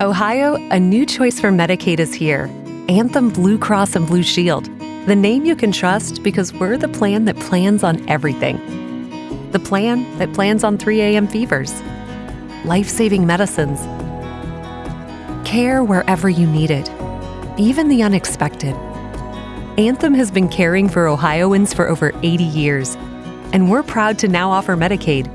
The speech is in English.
Ohio, a new choice for Medicaid is here. Anthem Blue Cross and Blue Shield. The name you can trust because we're the plan that plans on everything. The plan that plans on 3 a.m. fevers, life saving medicines, care wherever you need it, even the unexpected. Anthem has been caring for Ohioans for over 80 years, and we're proud to now offer Medicaid